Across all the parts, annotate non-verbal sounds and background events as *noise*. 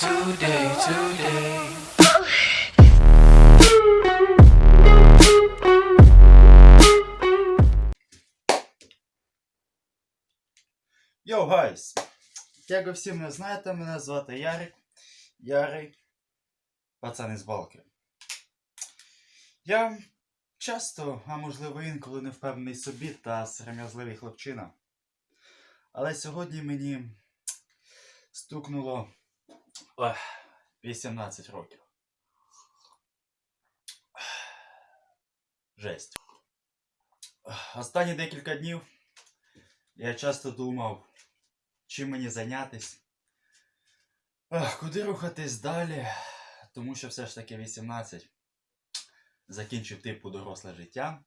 today, today. Yo, guys! Як ви всі мене знаєте, мене звати Ярик. Ярий. Пацан із балки. Я часто, а можливо інколи не впевнений собі та сором'язливий хлопчина. Але сьогодні мені стукнуло 18 років. Жесть. Останні декілька днів я часто думав, чим мені зайнятись, куди рухатись далі, тому що все ж таки 18 закінчив типу доросле життя.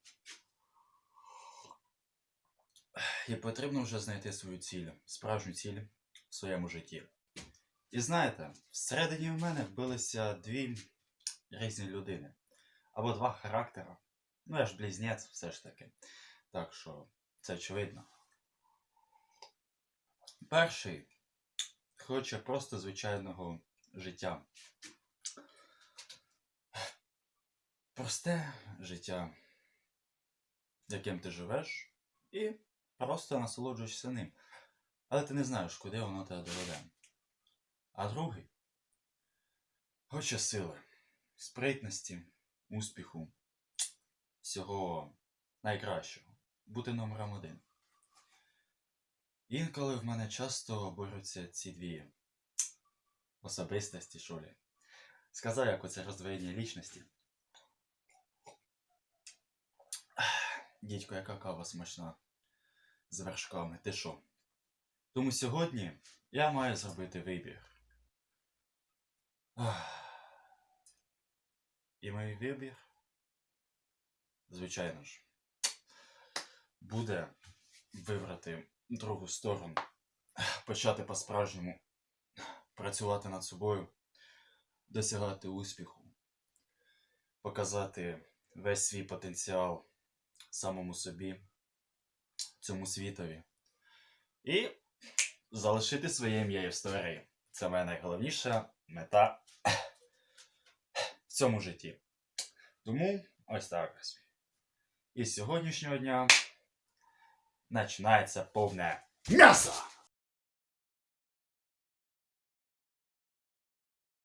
І потрібно вже знайти свою ціль, справжню ціль в своєму житті. І знаєте, всередині в мене вбилися дві різні людини. Або два характера. Ну, я ж близнець все ж таки. Так що це очевидно. Перший хоче просто звичайного життя. Просте життя, яким ти живеш, і просто насолоджуєшся ним. Але ти не знаєш, куди воно тебе доведе. А другий хоче сили, спритності, успіху, всього найкращого, бути номером один. Інколи в мене часто борються ці дві особистості, що лі. Сказав, як оце роздвоєння лічності. Дідько, яка кава смачна з вершками, ти що? Тому сьогодні я маю зробити вибір. *sighs* І мій вибір, звичайно ж, буде вибрати другу сторону, *sighs* почати по-справжньому працювати над собою, досягати успіху, показати весь свій потенціал самому собі, цьому світові. І залишити своє ім'я в історії. Це моя найголовніша мета цьому житті. Тому ось так. І з сьогоднішнього дня починається повне м'ясо!